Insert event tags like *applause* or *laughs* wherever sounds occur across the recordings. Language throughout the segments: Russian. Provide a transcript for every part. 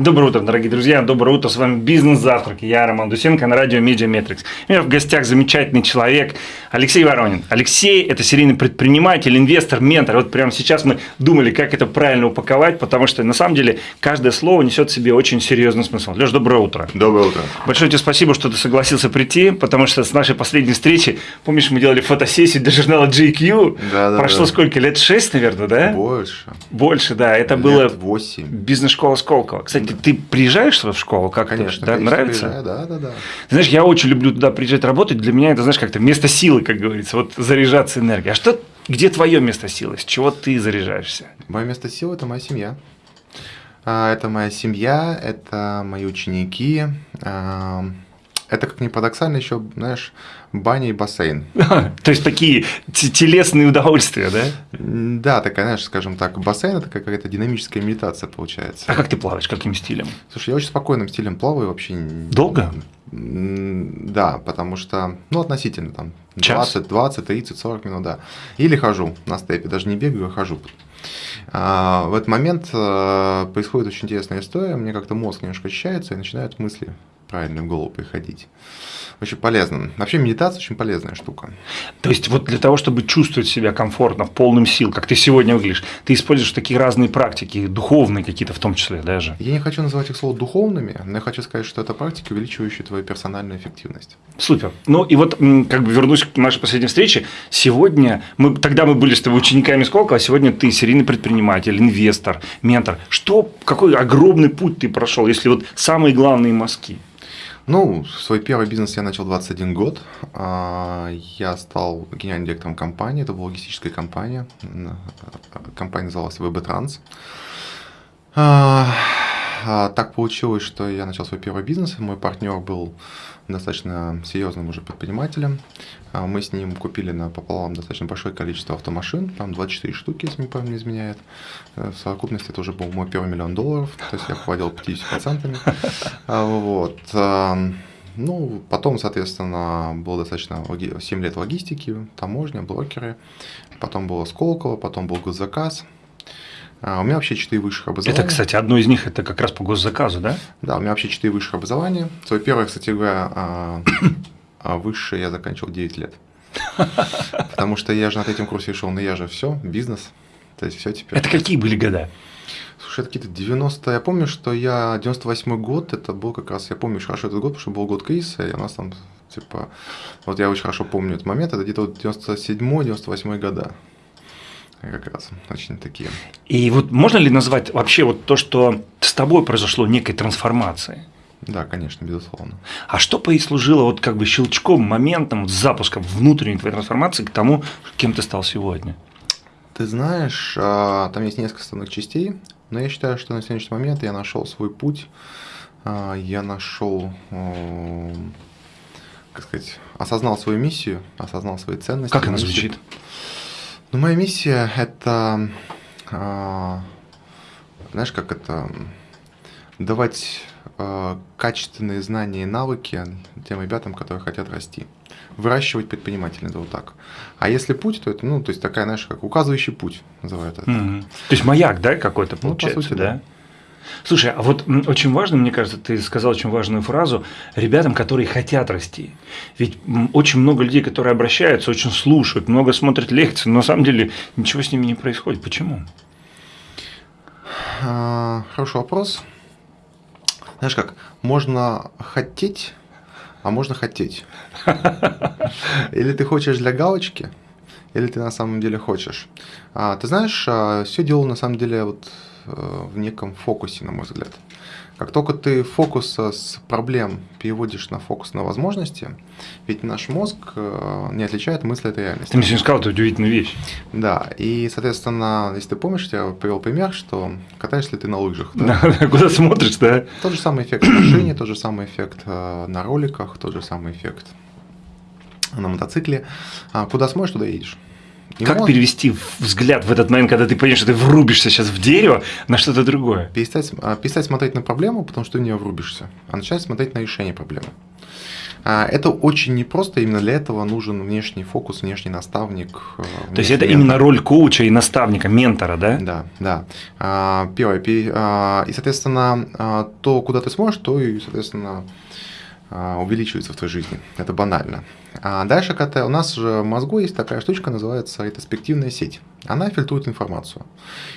Доброе утро, дорогие друзья, доброе утро, с вами «Бизнес-завтрак», я Роман Дусенко на радио «Медиа Метрикс». У меня в гостях замечательный человек Алексей Воронин. Алексей – это серийный предприниматель, инвестор, ментор. Вот прямо сейчас мы думали, как это правильно упаковать, потому что на самом деле каждое слово несет в себе очень серьезный смысл. Леш, доброе утро. Доброе утро. Большое тебе спасибо, что ты согласился прийти, потому что с нашей последней встречи, помнишь, мы делали фотосессию для журнала GQ? Да, да, Прошло да. сколько, лет шесть, наверное, да? Больше. Больше, да. Это Лет было восемь. бизнес-школа Сколково. Кстати, ты приезжаешь сюда в школу? Как Конечно, да? конечно, Нравится? приезжаю, Да, да, да. Знаешь, я очень люблю туда приезжать работать. Для меня это, знаешь, как-то место силы, как говорится, вот заряжаться энергией. А что, где твое место силы? С чего ты заряжаешься? Мое место силы – это моя семья. А, Это моя семья, это мои ученики. Это, как ни парадоксально, еще, знаешь, баня и бассейн. То есть такие те- телесные удовольствия, да? Да, такая, знаешь, скажем так, бассейн – это какая-то динамическая медитация получается. А как ты плаваешь? Каким стилем? Слушай, я очень спокойным стилем плаваю вообще. Долго? Да, потому что, ну, относительно, там, Час? 20, 20, 30, 40 минут, да. Или хожу на степе, даже не бегаю, а хожу. А, в этот момент э, происходит очень интересная история, мне как-то мозг немножко очищается и начинают мысли правильно в голову приходить. Очень полезно. Вообще медитация очень полезная штука. То есть вот для того, чтобы чувствовать себя комфортно, полным сил, как ты сегодня выглядишь, ты используешь такие разные практики, духовные какие-то в том числе даже. Я не хочу называть их слово духовными, но я хочу сказать, что это практики, увеличивающие твою персональную эффективность. Супер. Ну и вот как бы вернусь к нашей последней встрече. Сегодня мы тогда мы были с тобой учениками Сколково, а сегодня ты серийный предприниматель, инвестор, ментор. Что, какой огромный путь ты прошел, если вот самые главные мазки? Ну, свой первый бизнес я начал 21 год. А, Я стал генеральным директором компании. Это была логистическая компания. М, Компания называлась VB. А, Так получилось, что я начал свой первый бизнес. Мой партнер был достаточно серьезным уже предпринимателем. А, Мы с ним купили на пополам достаточно большое количество автомашин, там 24 штуки, если мне память не изменяет. Э, В совокупности это уже был мой первый миллион долларов, то есть я владел 50%. А, Вот. Ну, потом, соответственно, было достаточно логи- 7 лет логистики, таможня, брокеры. Потом было Сколково, потом был госзаказ. А, У меня вообще 4 высших образования. Это, кстати, одно из них это как раз по госзаказу, да? Да, у меня вообще 4 высших образования. Свое первое, кстати говоря, а, *coughs* а, высшее я заканчивал 9 лет. Потому что я же на третьем курсе решил, ну я же все, бизнес. То есть все теперь. Это какие были года? Слушай, это какие-то 90 Я помню, что я 98 год, это был как раз, я помню очень хорошо этот год, потому что был год кризиса, и у нас там, типа, вот я очень хорошо помню этот момент, это где-то вот 97-98 года. Как раз очень такие. И вот можно ли назвать вообще вот то, что с тобой произошло некой трансформацией? Да, конечно, безусловно. А что послужило вот как бы щелчком, моментом, вот запуском внутренней твоей трансформации к тому, кем ты стал сегодня? Ты знаешь, а, там есть несколько основных частей, но я считаю, что на сегодняшний момент я нашел свой путь, а, я нашел, м, как сказать, осознал свою миссию, осознал свои ценности. Как она миссию. Ну, моя миссия это, а, знаешь, как это, давать а, качественные знания и навыки тем ребятам, которые хотят расти. Выращивать предпринимателей, это вот так. А если путь, то это, ну, то есть такая, знаешь, как указывающий путь, называют это. Мгм. То есть маяк, да, какой-то Ну, по получается, сути, да? да. Слушай, а вот очень важно, мне кажется, ты сказал очень важную фразу ребятам, которые хотят расти. Ведь очень много людей, которые обращаются, очень слушают, много смотрят лекции, но на самом деле ничего с ними не происходит. Почему? А, Хороший вопрос. Знаешь как, можно хотеть, а можно хотеть. *laughs* Или ты хочешь для галочки, или ты на самом деле хочешь. А, ты знаешь, все дело на самом деле вот в неком фокусе, на мой взгляд. Как только ты фокус э, с проблем переводишь на фокус на возможности, ведь наш мозг э, не отличает мысли от реальности. Ты мне сегодня сказал эту удивительную вещь. Да, и, соответственно, если ты помнишь, я привел пример, что катаешься ли ты на лыжах. да? *laughs* Да, Куда смотришь, да? Тот же самый эффект в машине, тот же самый эффект э, на роликах, тот же самый эффект на мотоцикле. А, куда смотришь, туда едешь. И Как мозг- перевести взгляд в этот момент, когда ты понимаешь, что ты врубишься сейчас в дерево на что-то другое? перестать, а, перестать смотреть на проблему, потому что ты в нее врубишься, а начать смотреть на решение проблемы. А, это очень непросто, именно для этого нужен внешний фокус, внешний наставник. Внешний э, То есть это ментор. именно роль коуча и наставника, ментора, да? Да, да. А, первое. И, соответственно, то, куда ты сможешь, то и, соответственно, увеличивается в твоей жизни. Это банально. А дальше, когда у нас же в мозгу есть такая штучка, называется ретроспективная сеть. Она фильтрует информацию.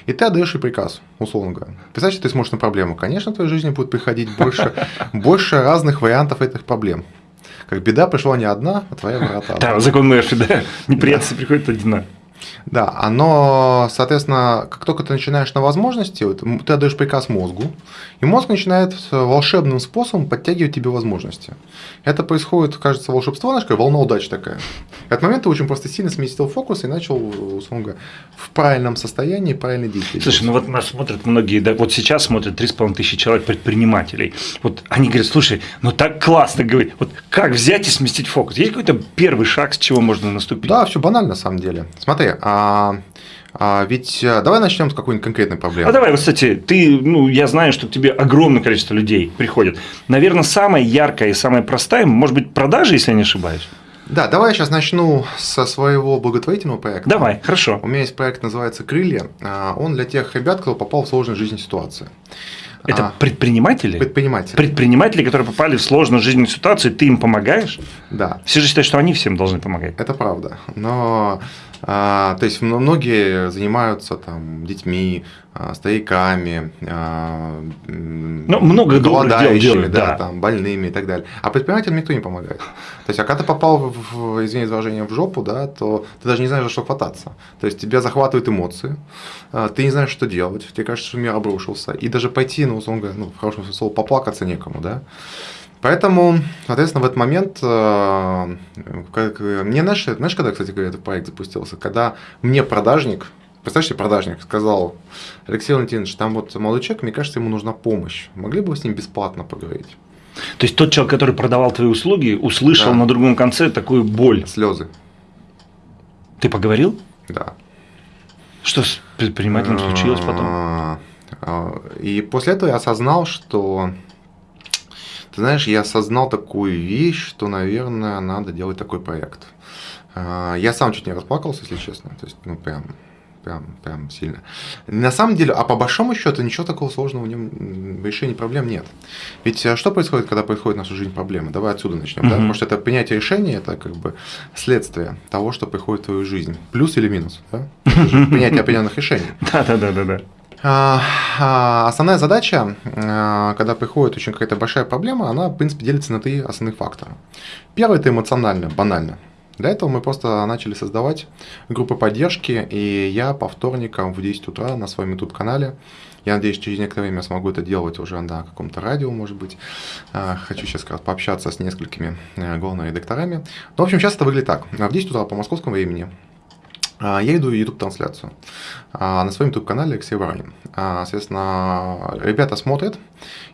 И ты отдаешь ей приказ, условно говоря. Представь, что ты смотришь на проблему. Конечно, в твоей жизни будет приходить больше, *laughs* больше разных вариантов этих проблем. Как беда пришла не одна, а твоя врата. Да, закон Мерфи, да. Неприятности приходят одна. Да, оно, соответственно, как только ты начинаешь на возможности, вот, ты отдаешь приказ мозгу, и мозг начинает волшебным способом подтягивать тебе возможности. Это происходит, кажется, волшебство, знаешь, как волна удачи такая. В этот момент ты очень просто сильно сместил фокус и начал, условно говоря, в правильном состоянии правильно действовать. Слушай, ну вот нас смотрят многие, да, вот сейчас смотрят 3,5 тысячи человек предпринимателей. Вот они говорят, слушай, ну так классно говорить, вот как взять и сместить фокус? Есть какой-то первый шаг, с чего можно наступить? Да, все банально на самом деле. Смотри, а, а ведь э, давай начнем с какой-нибудь конкретной проблемы. А давай, вот, кстати, ты, ну, я знаю, что к тебе огромное количество людей приходит. Наверное, самая яркая и самая простая, может быть, продажи, если я не ошибаюсь. Да, давай я сейчас начну со своего благотворительного проекта. Давай, хорошо. У меня есть проект, называется «Крылья». А, он для тех ребят, кто попал в сложную жизненную ситуацию. Это а, предприниматели? Предприниматели. Предприниматели, которые попали в сложную жизненную ситуацию, ты им помогаешь? Да. Все же считают, что они всем должны помогать. Это правда. Но а, то есть многие занимаются там детьми, а, стариками, а, ну, много голодающими, делают, да, да. Там, больными и так далее. А предпринимателям никто не помогает. То есть, а когда ты попал, в, извини выражение, в жопу, да, то ты даже не знаешь, за что хвататься. То есть тебя захватывают эмоции, ты не знаешь, что делать, тебе кажется, что мир обрушился. И даже пойти, ну, условно говоря, ну, в хорошем смысле слова, поплакаться некому, да. Поэтому, соответственно, в этот момент, э, как, мне, знаешь, знаешь, когда, кстати этот проект запустился, когда мне продажник, представьте, себе, продажник сказал, Алексей Валентинович, там вот молодой человек, мне кажется, ему нужна помощь, могли бы вы с ним бесплатно поговорить? То есть тот человек, который продавал твои услуги, услышал да. на другом конце такую боль. Слезы. Ты поговорил? Да. Что с предпринимателем случилось потом? А, и после этого я осознал, что ты знаешь, я осознал такую вещь, что, наверное, надо делать такой проект. А, я сам чуть не расплакался, если честно. То есть, ну, прям, прям, прям сильно. На самом деле, а по большому счету, ничего такого сложного в нем в решении проблем нет. Ведь а, что происходит, когда происходит в нашу жизнь проблемы? Давай отсюда начнем. Mm-hmm. Да? Потому что это принятие решения, это как бы следствие того, что приходит в твою жизнь. Плюс или минус. Да? *laughs* Принятие определенных решений. Да-да-да. А, а, основная задача, а, когда приходит очень какая-то большая проблема, она, в принципе, делится на три основных фактора. Первый – это эмоционально, банально. Для этого мы просто начали создавать группы поддержки, и я по вторникам в 10 утра на своем YouTube-канале, я надеюсь, через некоторое время смогу это делать уже на каком-то радио, может быть. Хочу сейчас как раз пообщаться с несколькими э, главными редакторами. Но, в общем, сейчас это выглядит так. В 10 утра по московскому времени а, я иду в YouTube-трансляцию а, на своем YouTube-канале Алексей Воронин. А, соответственно, ребята смотрят.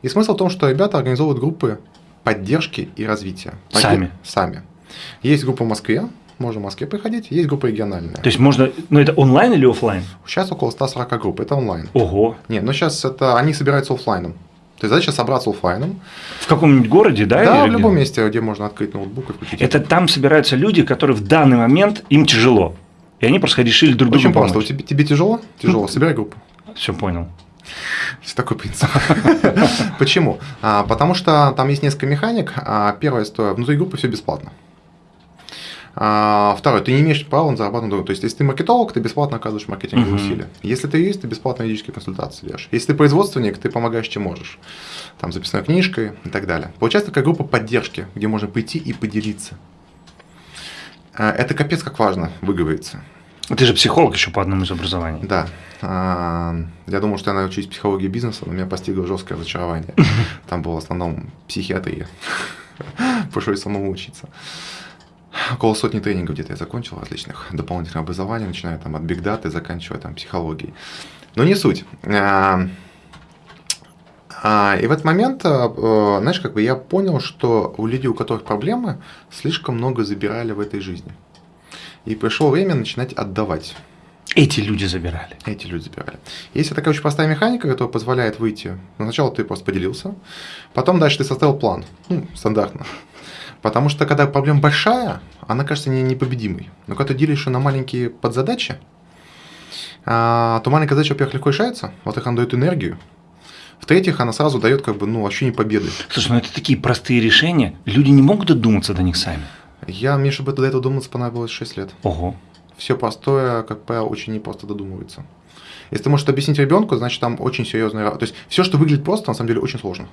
И смысл в том, что ребята организовывают группы поддержки и развития. Сами? Сами. Есть группа в Москве, можно в Москве приходить, есть группа региональная. То есть можно, ну это онлайн или офлайн? Сейчас около 140 групп, это онлайн. Ого. Нет, но сейчас это, они собираются офлайном. То есть задача собраться офлайном. В каком-нибудь городе, да? Да, в любом месте, где можно открыть ноутбук и включить. Это там собираются люди, которые в данный момент им тяжело. И они просто решили друг другу Очень помочь. просто. Тебе, тебе тяжело? Тяжело. Собирай группу. Все понял. Все такой принцип. *laughs* Почему? А, потому что там есть несколько механик. А, первое, что внутри группы все бесплатно. А, второе, ты не имеешь права на зарабатывать То есть, если ты маркетолог, ты бесплатно оказываешь маркетинговые uh-huh. усилия. Если ты юрист, ты бесплатно юридические консультации даешь. Если ты производственник, ты помогаешь, чем можешь. Там записной книжкой и так далее. Получается такая группа поддержки, где можно прийти и поделиться. А, это капец как важно выговориться. Ты же психолог еще по одному из образований. Да. А, я думал, что я научусь психологии бизнеса, но меня постигло жесткое разочарование. *laughs* Там было в основном психиатрия. *laughs* Пришлось самому учиться. Около сотни тренингов где-то я закончил различных дополнительных образований, начиная там от биг даты, заканчивая там психологией. Но не суть. А, и в этот момент, знаешь, как бы я понял, что у людей, у которых проблемы, слишком много забирали в этой жизни. И пришло время начинать отдавать. Эти люди забирали. Эти люди забирали. Есть такая очень простая механика, которая позволяет выйти. Сначала ты просто поделился, потом дальше ты составил план. Ну, стандартно. Потому что когда проблема большая, она кажется не, непобедимой. Но когда ты делишь ее на маленькие подзадачи, а, то маленькая задача, во-первых, легко решается, во-вторых, она дает энергию, в-третьих, она сразу дает как бы, ну, ощущение победы. Слушай, ну это такие простые решения, люди не могут додуматься до них сами. Я, мне, чтобы до этого думаться, понадобилось 6 лет. Ого. Все простое, как правило, очень непросто додумывается. Если ты можешь объяснить ребенку, значит там очень серьезная... То есть все, что выглядит просто, на самом деле очень сложно.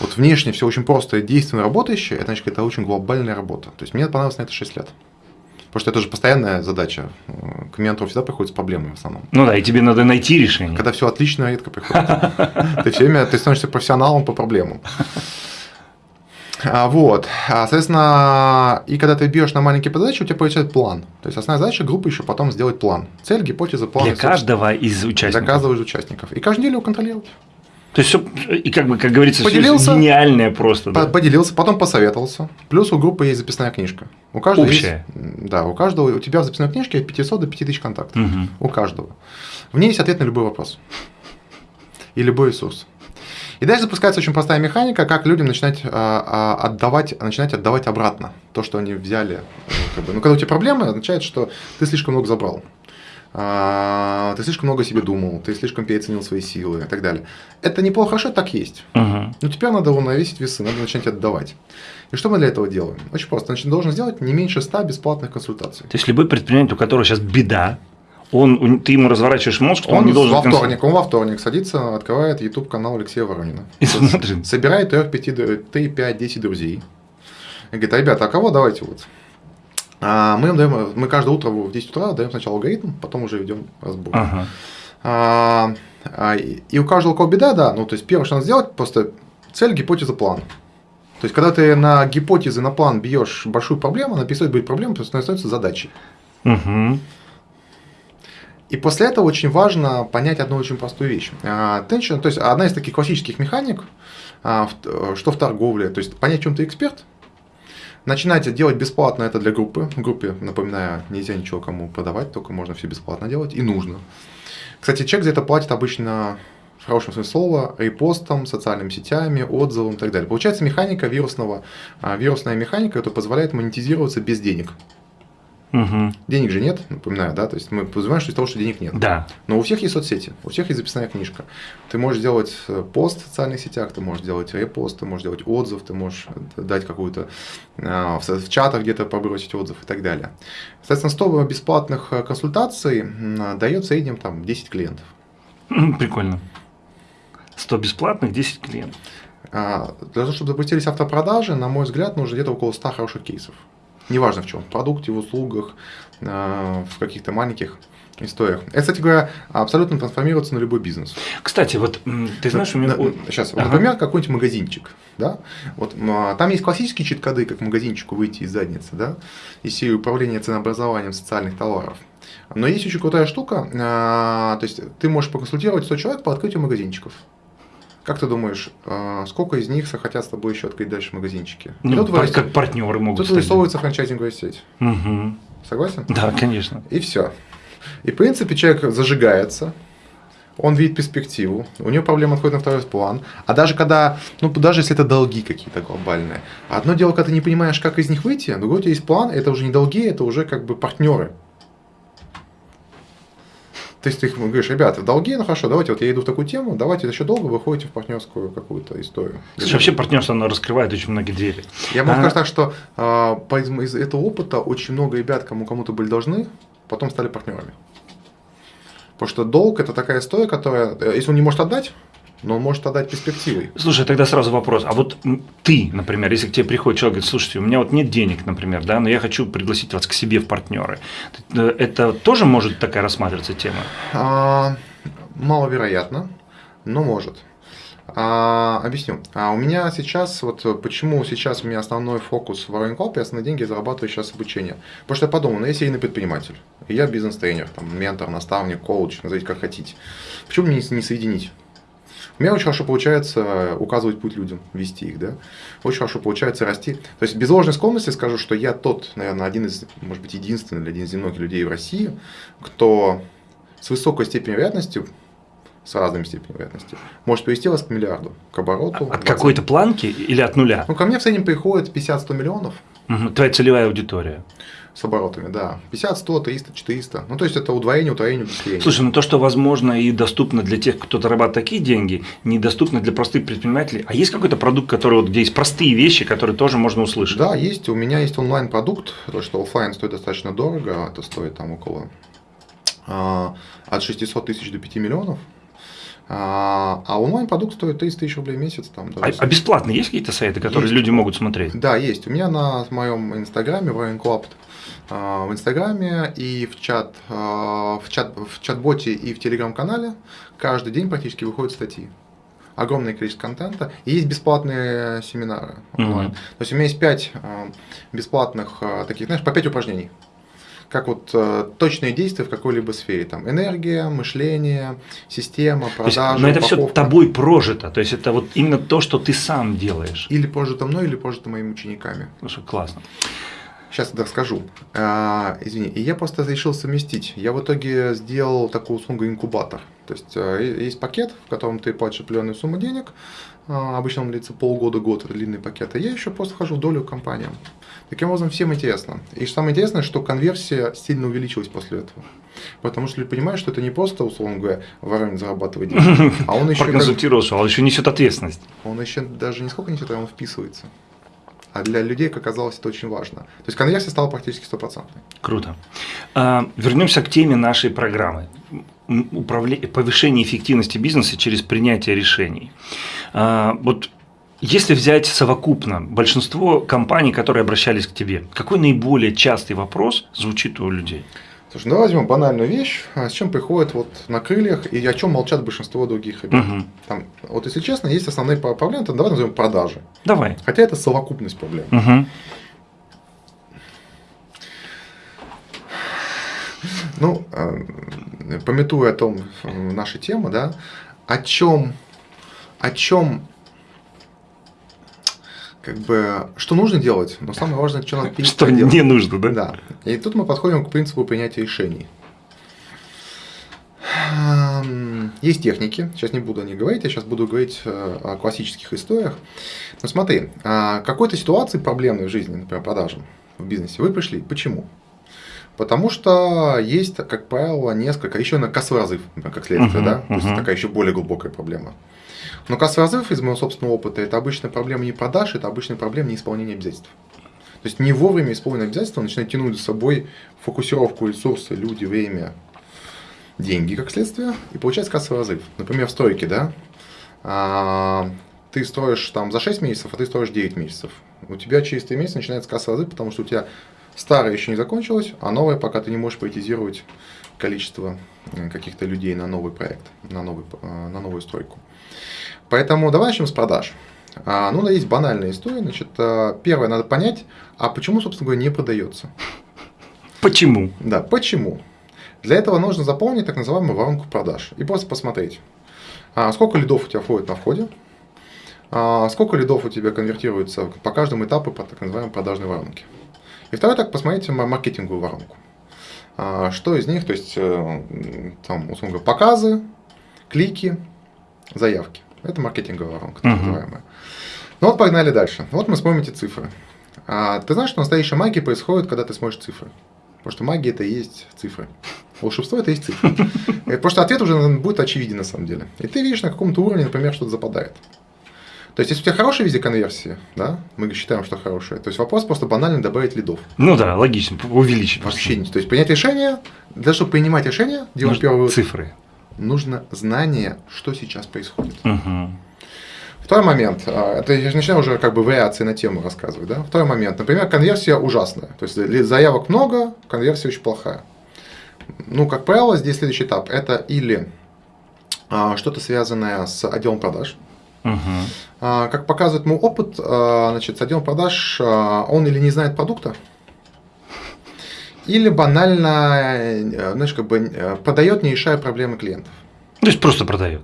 Вот внешне все очень просто и действенно работающее, это значит, это очень глобальная работа. То есть мне понадобилось на это 6 лет. Потому что это же постоянная задача. К ментору всегда приходят проблемы в основном. Ну да, и тебе надо найти решение. Когда все отлично, редко приходит. *laughs* Ты все время ты становишься профессионалом по проблемам. А, вот, а, соответственно, и когда ты бьешь на маленькие задачи, у тебя получается план. То есть основная задача группы еще потом сделать план. Цель, гипотеза, план. Для каждого из участников. Для каждого из участников. И каждую неделю его контролировать. То есть и как бы, как говорится, поделился, все гениальное просто. Да? Поделился, потом посоветовался. Плюс у группы есть записная книжка. У каждого Общая. Есть, да, у каждого, у тебя в записной книжке от 500 до 5000 контактов. Угу. У каждого. В ней есть ответ на любой вопрос. И любой ресурс. И дальше запускается очень простая механика, как людям начинать а, а, отдавать, начинать отдавать обратно то, что они взяли. Ну, как бы. Ну, когда у тебя проблемы, означает, что ты слишком много забрал. А, ты слишком много себе думал, ты слишком переоценил свои силы и так далее. Это неплохо, хорошо, так есть. Угу. Но теперь надо уравновесить весы, надо начать отдавать. И что мы для этого делаем? Очень просто. Значит, должен сделать не меньше 100 бесплатных консультаций. То есть любой предприниматель, у которого сейчас беда, он, ты ему разворачиваешь мозг, что он, он не должен... Во вторник, он во вторник садится, открывает YouTube канал Алексея Воронина. И смотрит. Собирает 3, 5, 3, 5, 10 друзей. И говорит, ребята, а кого давайте вот мы, даем, мы каждое утро в 10 утра даем сначала алгоритм, потом уже ведем разбор. Ага. А, а, и у каждого кого беда, да, ну то есть первое, что надо сделать, просто цель, гипотеза, план. То есть, когда ты на гипотезы, на план бьешь большую проблему, она перестает быть проблемой, просто становится задачей. Угу. И после этого очень важно понять одну очень простую вещь. Attention, то есть одна из таких классических механик, что в торговле, то есть понять, в чем ты эксперт, Начинайте делать бесплатно это для группы. В группе, напоминаю, нельзя ничего кому продавать, только можно все бесплатно делать и нужно. Кстати, чек за это платит обычно в хорошем смысле слова, репостом, социальными сетями, отзывом и так далее. Получается механика вирусного, а, вирусная механика, которая позволяет монетизироваться без денег. Угу. Денег же нет, напоминаю, да, то есть мы подразумеваем, что из того, что денег нет. Да. Но у всех есть соцсети, у всех есть записная книжка. Ты можешь делать э, пост в социальных сетях, ты можешь делать репост, ты можешь делать отзыв, ты можешь дать какую-то э, в чатах где-то побросить отзыв и так далее. Соответственно, 100 бесплатных э, консультаций дает в среднем там 10 клиентов. Прикольно. 100 бесплатных, 10 клиентов. А, для того, чтобы запустились автопродажи, на мой взгляд, нужно где-то около 100 хороших кейсов неважно в чем, в продукте, в услугах, э, в каких-то маленьких историях. Это, кстати говоря, абсолютно трансформируется на любой бизнес. Кстати, вот ты знаешь, у меня... Сейчас, ага. например, какой-нибудь магазинчик, да, вот а, там есть классические чит-коды, как магазинчику выйти из задницы, да, из серии управления ценообразованием социальных товаров. Но есть очень крутая штука, а, то есть ты можешь поконсультировать 100 человек по открытию магазинчиков. Как ты думаешь, а, сколько из них захотят с тобой еще открыть дальше магазинчики? Ну, тут как вырастет, партнеры могут Тут вырисовывается франчайзинговая сеть. Угу. Согласен? Да, конечно. И все. И в принципе человек зажигается, он видит перспективу, у него проблема отходит на второй план. А даже когда, ну даже если это долги какие-то глобальные, одно дело, когда ты не понимаешь, как из них выйти, а другое у тебя есть план, это уже не долги, это уже как бы партнеры. То есть ты говоришь, ребята, долги, ну хорошо, давайте, вот я иду в такую тему, давайте еще долго вы ходите в партнерскую какую-то историю. Слушай, вообще партнерство, оно раскрывает очень многие двери. Я могу а... сказать так, что э, из этого опыта очень много ребят, кому кому-то были должны, потом стали партнерами. Потому что долг это такая история, которая, э, если он не может отдать, но может отдать перспективой. Слушай, тогда сразу вопрос. А вот ты, например, если к тебе приходит человек, говорит, слушайте, у меня вот нет денег, например, да, но я хочу пригласить вас к себе в партнеры. Э, это тоже может такая рассматриваться тема? А, маловероятно, но может. А, объясню. А у меня сейчас, вот почему сейчас у меня основной фокус в Club, я основные деньги зарабатываю сейчас обучение. Потому что я подумал, ну я серийный предприниматель, и я бизнес-тренер, там, ментор, наставник, коуч, назовите как хотите. Почему мне не соединить? У меня очень хорошо получается указывать путь людям, вести их, да. Очень хорошо получается расти. То есть без ложной скромности скажу, что я тот, наверное, один из, может быть, единственный или один из немногих людей в России, кто с высокой степенью вероятности с разными степенями вероятности, может привести вас к миллиарду, к обороту. От какой-то планки или от нуля? Ну, ко мне в среднем приходит 50-100 миллионов. Угу. Твоя целевая аудитория. С оборотами, да. 50, 100, 300, 400. Ну, то есть, это удвоение, удвоение, быстрее. Слушай, ну то, что возможно и доступно для тех, кто зарабатывает такие деньги, недоступно для простых предпринимателей. А есть какой-то продукт, который вот, где есть простые вещи, которые тоже можно услышать? Да, есть. У меня есть онлайн-продукт, то, что офлайн стоит достаточно дорого, это стоит там около а, от 600 тысяч до 5 миллионов. А, а онлайн-продукт стоит 30 тысяч рублей в месяц. Там, а, а бесплатно есть какие-то сайты, которые есть. люди могут смотреть? Да, есть. У меня на моем инстаграме, Warren Club, в инстаграме и в чат, а, в чат, в чат-боте и в телеграм-канале каждый день практически выходят статьи огромное количество контента. И есть бесплатные семинары онлайн. Mm-hmm. То есть у меня есть 5 бесплатных таких, знаешь, по 5 упражнений как вот э, точные действия в какой-либо сфере. Там энергия, мышление, система, продажа, Но это все тобой прожито, то есть это вот именно то, что ты сам делаешь. Или прожито мной, или прожито моими учениками. Слушай, классно. Сейчас я расскажу. А, извини, и я просто решил совместить. Я в итоге сделал такую услугу инкубатор. То есть э, есть пакет, в котором ты платишь определенную сумму денег. А, обычно он длится полгода-год, это длинный пакет. А я еще просто вхожу в долю компаниям. Таким образом, всем интересно. И самое интересное, что конверсия сильно увеличилась после этого. Потому что люди понимают, что это не просто, условно говоря, Воронин зарабатывает деньги, а он *laughs* еще... Проконсультировался, он еще несет ответственность. Он еще даже не сколько несет, а он вписывается. А для людей, как оказалось, это очень важно. То есть конверсия стала практически стопроцентной. Круто. А, вернемся к теме нашей программы. Управление, повышение эффективности бизнеса через принятие решений. А, вот если взять совокупно большинство компаний, которые обращались к тебе, какой наиболее частый вопрос звучит у людей? Слушай, давай возьмем банальную вещь, а с чем приходят вот на крыльях и о чем молчат большинство других ребят. Угу. Там, вот если честно, есть основные проблемы, то давай назовем продажи. Давай. Хотя это совокупность проблем. Угу. Ну, э, пометуя о том, э, наша тема, да, о чем, о чем как бы, что нужно делать, но самое важное, что надо перестать Что делать. не нужно, да? Да. И тут мы подходим к принципу принятия решений. Есть техники, сейчас не буду о них говорить, я сейчас буду говорить э, о классических историях. Но смотри, а, какой-то ситуации проблемной в жизни, например, продажам в бизнесе, вы пришли. Почему? Потому что есть, как правило, несколько, еще на кассовый разрыв, как следствие, uh-huh, да, то uh-huh. есть такая еще более глубокая проблема. Но кассовый разрыв из моего собственного опыта это обычная проблема не продаж, это обычная проблема неисполнения обязательств. То есть не вовремя исполненные обязательства начинают тянуть за собой фокусировку ресурсы, люди, время, деньги как следствие, и получается кассовый разрыв. Например, в стройке, да, а, ты строишь там за 6 месяцев, а ты строишь 9 месяцев. У тебя через 3 месяца начинается кассовый разрыв, потому что у тебя старое еще не закончилось, а новое пока ты не можешь поэтизировать количество э, каких-то людей на новый проект, на, новый, э, на новую стройку. Поэтому давай начнем с продаж. А, ну, есть банальная история. Значит, э, первое, надо понять, а почему, собственно говоря, не продается. Почему? Да, почему? Для этого нужно заполнить так называемую воронку продаж и просто посмотреть, а сколько лидов у тебя входит на входе, а сколько лидов у тебя конвертируется по каждому этапу по так называемой продажной воронке. И второе, так посмотрите маркетинговую воронку. А, что из них, то есть, э, там, условно говоря, показы, клики, заявки. Это маркетинговая воронка, так называемая. Ну вот погнали дальше. Вот мы смотрим эти цифры. А, ты знаешь, что настоящая магия происходит, когда ты смотришь цифры. Потому что магия это и есть цифры. Волшебство это и есть цифры. *laughs* Потому что ответ уже будет очевиден на самом деле. И ты видишь на каком-то уровне, например, что-то западает. То есть, если у тебя хорошая визия конверсии, да, мы считаем, что хорошая, то есть вопрос просто банально добавить лидов. Ну да, логично, увеличить. Вообще. То есть, принять решение, для того, чтобы принимать решение, делать первые цифры. Нужно знание, что сейчас происходит. Угу. Второй момент, а, это я начинаю уже как бы вариации на тему рассказывать, да. Второй момент, например, конверсия ужасная, то есть заявок много, конверсия очень плохая. Ну, как правило, здесь следующий этап, это или а, что-то связанное с отделом продаж, Угу. Как показывает мой опыт, а, значит, с отделом продаж а, он или не знает продукта, или банально, э, знаешь, как бы э, продает, не решая проблемы клиентов. То есть просто продает.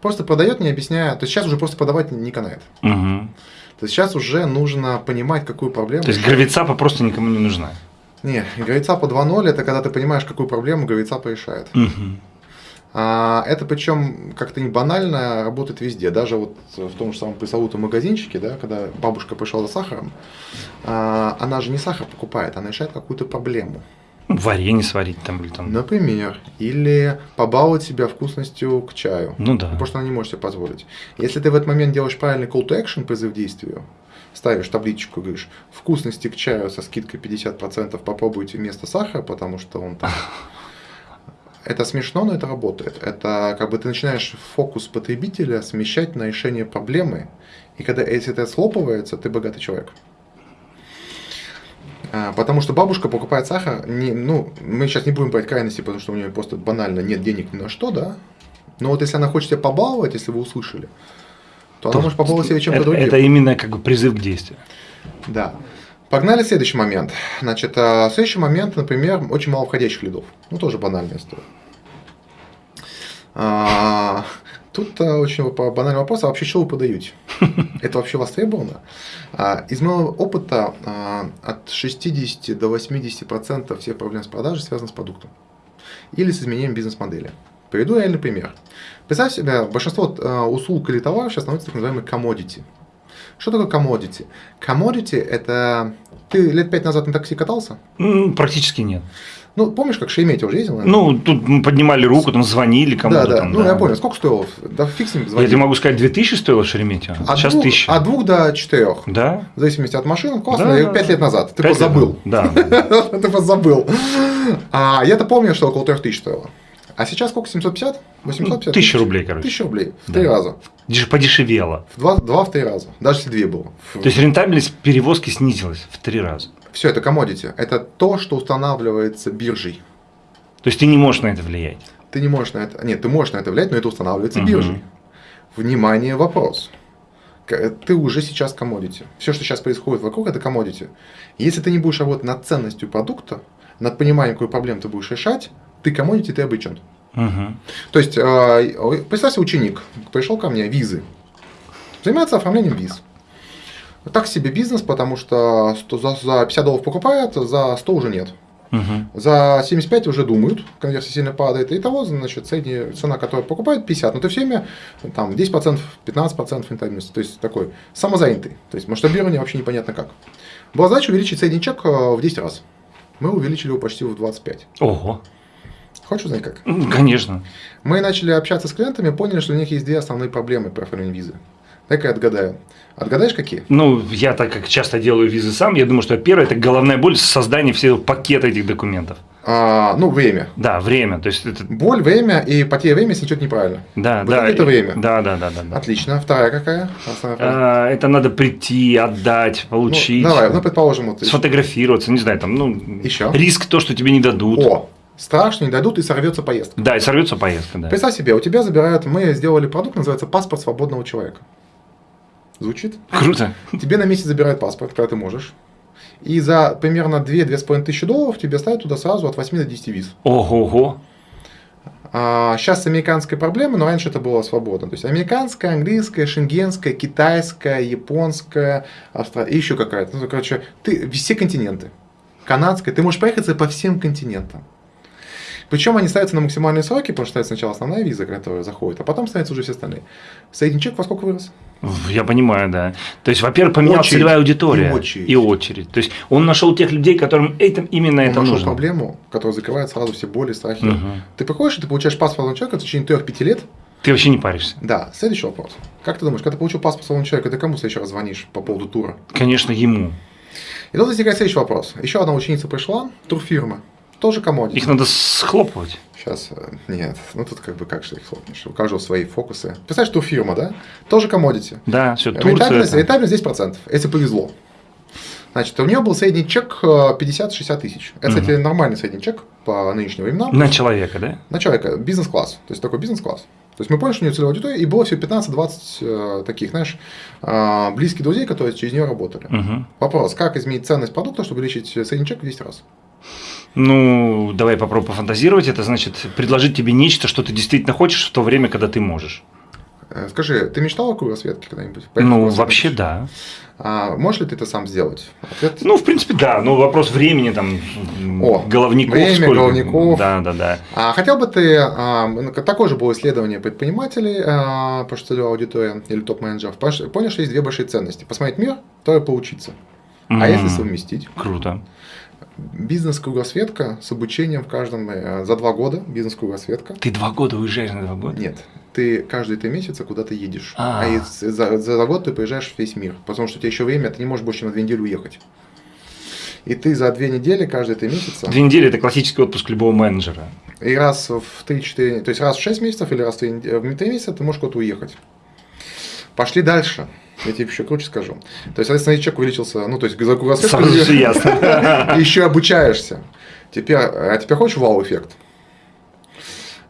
Просто продает, не объясняя. То есть сейчас уже просто продавать не канает. Угу. То есть сейчас уже нужно понимать, какую проблему. То есть гравицапа просто никому не нужна. Не, гравицапа 2.0 это когда ты понимаешь, какую проблему гравицапа решает. Угу. А, это причем как-то не банально работает везде. Даже вот в том же самом пресловутом магазинчике, да, когда бабушка пришла за сахаром, а, она же не сахар покупает, она решает какую-то проблему. Варенье сварить там или там. Например, или побаловать себя вкусностью к чаю. Ну да. Потому что она не может себе позволить. Если ты в этот момент делаешь правильный call to action, призыв к действию, ставишь табличку, говоришь, вкусности к чаю со скидкой 50% попробуйте вместо сахара, потому что он там... Это смешно, но это работает. Это как бы ты начинаешь фокус потребителя смещать на решение проблемы, и когда если это слопывается, ты богатый человек. А, Потому что бабушка покупает сахар, не, ну, мы сейчас не будем брать крайности, потому что у нее просто банально нет денег ни на что, да. Но вот если она хочет себя побаловать, если вы услышали, то, она может побаловать себя чем-то другим. это именно как бы призыв к действию. Да. Погнали следующий момент. Значит, а, следующий момент, например, очень мало входящих лидов. Ну, тоже банальная история. А, Тут а, очень банальный вопрос, а вообще что вы подаете? *laughs* Это вообще востребовано? А, Из моего опыта а, от 60 до 80% всех проблем с продажей связаны с продуктом или с изменением бизнес-модели. Приведу реальный пример. Представь себе, большинство услуг или товаров сейчас становятся так называемые commodity. Что такое commodity? Commodity – это… Ты лет пять назад на такси катался? Практически нет. Ну, помнишь, как Шереметьево уже ездил? наверное? Ну, тут мы поднимали руку, там звонили кому-то. да, да. там, ну, я понял. Сколько стоило? Да с ним Я тебе могу сказать, 2000 стоило Шереметьево, От сейчас двух- 1000. От двух до четырех. Да? В зависимости от машин. Классно. Да, и да, пять да. лет назад. Ты Пять просто лет забыл. назад. Да. *laughs* Ты просто забыл. А я-то помню, что около трех тысяч стоило. А сейчас сколько? 750? 850? Тысяча рублей, короче. Тысяча рублей. В Да. три раза. Деш- Подешевело. В два, два в три раза. Даже если две было. То есть рентабельность перевозки снизилась в три раза. Все, это commodity. Это то, что устанавливается биржей. То есть ты не можешь на это влиять. Ты не можешь на это... Нет, ты можешь на это влиять, но это устанавливается Мгм. биржей. Внимание, вопрос. Ты уже сейчас commodity. Все, что сейчас происходит вокруг, это commodity. Если ты не будешь работать над ценностью продукта, над пониманием, какую проблему ты будешь решать, ты commodity, ты обычен. Мгм. То есть, э, представь себе ученик, пришел ко мне, визы, занимается оформлением виз. Так себе бизнес, потому что 100 за, за 50 долларов покупает, за 100 уже нет. Мгм. За 75 уже думают, конверсия сильно падает. И того, значит, средняя цена, которая покупает, 50. Но ты все время там 10%, 15% рентабельности. То есть такой самозанятый. То есть масштабирование вообще непонятно как. Была задача увеличить средний чек э, в 10 раз. Мы увеличили его почти в 25. Ого. Хочешь узнать как? Конечно. Мы начали общаться с клиентами, поняли, что у них есть две основные проблемы при оформлении визы. Дай-ка я отгадаю. Отгадаешь какие? Ну, я так как часто делаю визы сам, я думаю, что первое – это головная боль создания всего пакета этих документов. А, ну, время. Да, время. То есть это Боль, время и потеря времени, если что-то неправильно. Да, Вот да. это время. Да, да, да, да. да. Отлично. Вторая какая? А, это надо прийти, отдать, Ну, получить, давай, ну, предположим, вот. сфотографироваться, не знаю, там, ну, Еще? риск то, что тебе не дадут. О, страшно, не дадут и сорвется поездка. Да, и сорвется поездка, да. Представь себе, у тебя забирают, мы сделали продукт, называется паспорт свободного человека. Звучит? Круто. Тебе на месяц забирают паспорт, когда ты можешь. И за примерно 2-2,5 тысячи долларов тебе ставят туда сразу от 8 до 10 виз. Ого-го. А, сейчас американская проблема, но раньше это было свободно. То есть американская, английская, шенгенская, китайская, японская, австра... и еще какая-то. Ну, короче, ты все континенты. Канадская. Ты можешь проехаться по всем континентам. Причем они ставятся на максимальные сроки, потому что ставится сначала основная виза, которая заходит, а потом ставятся уже все остальные. Средний чек во сколько вырос? Я понимаю, да. То есть, во-первых, поменялась Очередь. целевая аудитория. И очередь. И очередь. То есть, он нашел тех людей, которым это, именно Он это нашел нужно. проблему, которая закрывает сразу все боли, страхи. Мгм. Ты приходишь, и ты получаешь паспорт человека в течение 3-5 лет. Ты вообще не паришься. Да, следующий вопрос. Как ты думаешь, когда ты получил паспорт свободного человека, ты кому в следующий раз звонишь по поводу тура? Конечно, ему. И тут возникает следующий вопрос. Еще одна ученица пришла, турфирма, тоже commodity. Их надо схлопывать. Сейчас, э, нет, ну тут как бы как же их хлопнешь, у каждого свои фокусы. Представляешь, турфирма, да? Тоже commodity. Да, все, Турция. Рентабельность, рентабельность 10%, если повезло. Значит, у нее был средний чек э, 50-60 тысяч. Это, кстати, нормальный средний чек по нынешним временам. На человека, да? На человека, бизнес-класс. То есть такой бизнес-класс. То есть мы поняли, что у нее целевая аудитория, и было всего 15-20 э, таких, знаешь, э, близких друзей, которые через нее работали. Мгм. Вопрос, как изменить ценность продукта, чтобы увеличить средний чек в 10 раз? Ну, давай попробуем пофантазировать. Это значит предложить тебе нечто, что ты действительно хочешь в то время, когда ты можешь. Э, Скажи, ты мечтал о кругосветке когда-нибудь? Ну, вообще да. А можешь ли ты это сам сделать? Ответ Ну, в принципе, да. Ну, вопрос времени там, О, головников время, сколько. головников. Да, да, да. А хотел бы ты, а, ну, такое же было исследование предпринимателей а, по целевой аудитории или топ-менеджеров, понял, что есть две большие ценности. Посмотреть мир, то и поучиться. А если совместить? Круто. Бизнес-кругосветка с обучением в каждом, э, за два года бизнес-кругосветка. Ты два года уезжаешь на два года? Нет, ты каждые три месяца куда-то едешь. А. А, из- за, за год ты поезжаешь в весь мир. Потому что у тебя еще время, ты не можешь больше на две недели уехать. И ты за две недели, каждые три месяца, Две недели – это классический отпуск любого менеджера. и раз в 3-4, то есть раз в 6 месяцев или раз в 3, в 3 месяца ты можешь куда-то уехать. Пошли дальше. Я тебе еще круче скажу. То есть, соответственно, человек увеличился, ну, то есть, за Сразу ясно. *laughs* еще обучаешься. Теперь, а теперь хочешь вау-эффект?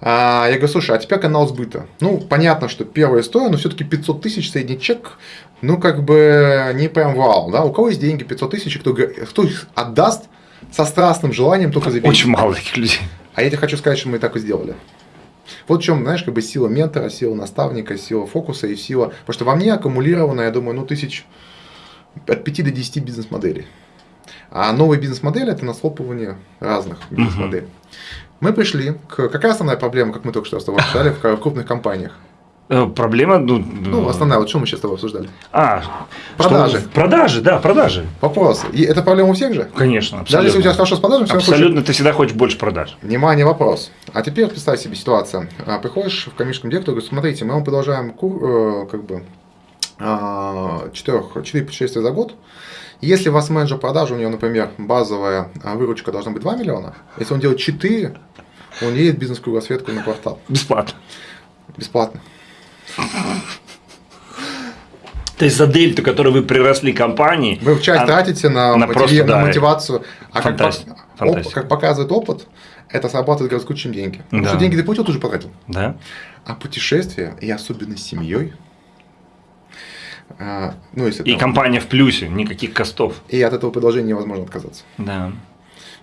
А, я говорю, слушай, а теперь канал сбыта. Ну, понятно, что первая история, но все-таки 500 тысяч средний чек, ну, как бы не прям вау, да? У кого есть деньги 500 тысяч, кто, кто их отдаст со страстным желанием только за Очень мало таких людей. а я тебе хочу сказать, что мы так и сделали. Вот в чем, знаешь, как бы сила ментора, сила наставника, сила фокуса и сила... Потому что во мне аккумулировано, я думаю, ну, тысяч от 5 до 10 бизнес-моделей. А новые бизнес-модели – это наслопывание разных бизнес-моделей. Мы пришли к... Какая основная проблема, как мы только что с тобой в в крупных компаниях? Э, Проблема, ну, Ну, основная, вот что мы сейчас с тобой обсуждали? А, Продажи. что- продажи, да, продажи. Вопрос. И это проблема у всех же? Конечно, Даже если у тебя абсолютно. хорошо с продажами, все Абсолютно, ты всегда хочешь больше продаж. Внимание, вопрос. А теперь представь себе ситуацию. А, Приходишь в коммерческом директору и говоришь, смотрите, мы вам продолжаем кур, э, как бы, 4, 4 путешествия за год. Если у вас менеджер продажи, у него, например, базовая а, выручка должна быть 2 миллиона, если он делает 4, он едет бизнес-кругосветку на квартал. Бесплатно. Бесплатно. То есть за дельту, которую вы приросли компании. Вы часть а- тратите на, на мотиви- просто, на да, мотивацию. А как, фантаст- фантастика. оп- как показывает опыт, это срабатывает гораздо круче, чем деньги. Потому Да. что деньги ты получил, ты уже потратил. Да? А путешествия, и особенно с семьей, а, ну, если И там- компания в плюсе, никаких костов. и от этого предложения невозможно отказаться. Да.